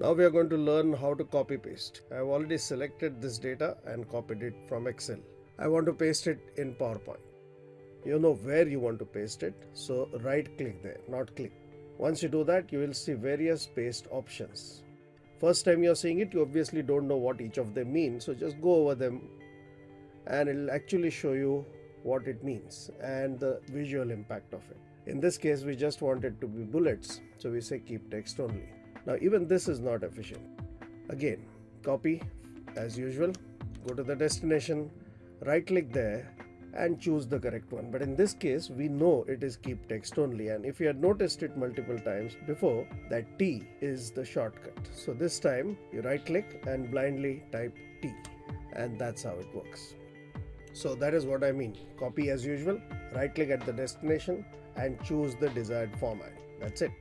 Now we are going to learn how to copy paste. I have already selected this data and copied it from Excel. I want to paste it in PowerPoint. You know where you want to paste it, so right click there, not click. Once you do that, you will see various paste options. First time you're seeing it, you obviously don't know what each of them mean, so just go over them and it'll actually show you what it means and the visual impact of it. In this case, we just want it to be bullets, so we say keep text only. Now even this is not efficient. Again, copy as usual, go to the destination, right click there and choose the correct one. But in this case, we know it is keep text only. And if you had noticed it multiple times before, that T is the shortcut. So this time you right click and blindly type T and that's how it works. So that is what I mean. Copy as usual, right click at the destination and choose the desired format. That's it.